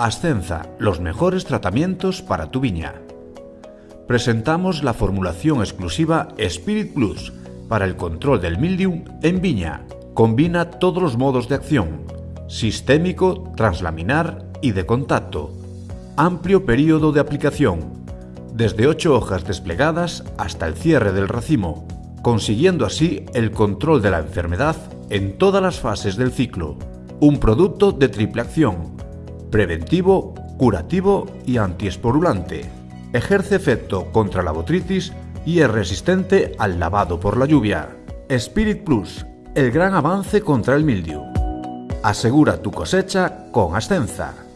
Ascenza, los mejores tratamientos para tu viña. Presentamos la formulación exclusiva Spirit Plus para el control del mildium en viña. Combina todos los modos de acción, sistémico, translaminar y de contacto. Amplio periodo de aplicación, desde 8 hojas desplegadas hasta el cierre del racimo, consiguiendo así el control de la enfermedad en todas las fases del ciclo. Un producto de triple acción, preventivo, curativo y antiesporulante. Ejerce efecto contra la botritis y es resistente al lavado por la lluvia. Spirit Plus, el gran avance contra el mildiu. Asegura tu cosecha con Ascenza.